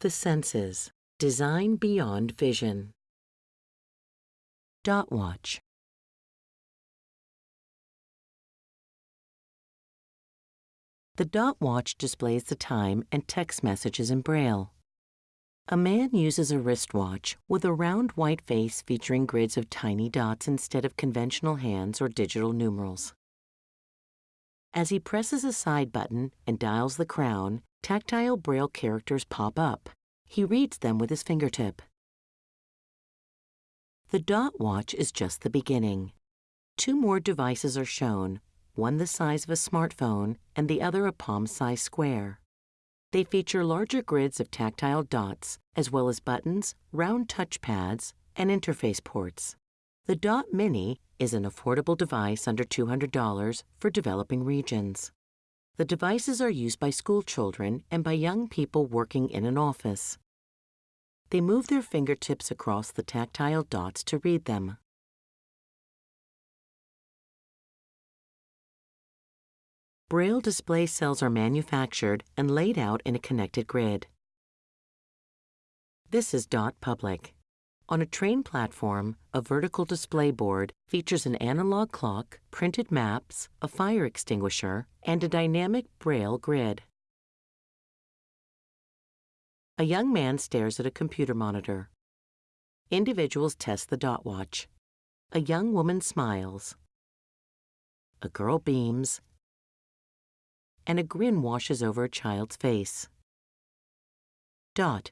The senses. Design beyond vision. Dot watch. The dot watch displays the time and text messages in Braille. A man uses a wristwatch with a round white face featuring grids of tiny dots instead of conventional hands or digital numerals. As he presses a side button and dials the crown, tactile Braille characters pop up. He reads them with his fingertip. The dot watch is just the beginning. Two more devices are shown, one the size of a smartphone and the other a palm-sized square. They feature larger grids of tactile dots, as well as buttons, round touchpads, and interface ports. The Dot Mini is an affordable device under $200 for developing regions. The devices are used by school children and by young people working in an office. They move their fingertips across the tactile dots to read them. Braille display cells are manufactured and laid out in a connected grid. This is Dot Public. On a train platform, a vertical display board features an analog clock, printed maps, a fire extinguisher, and a dynamic Braille grid. A young man stares at a computer monitor. Individuals test the dot watch. A young woman smiles. A girl beams and a grin washes over a child's face. Dot.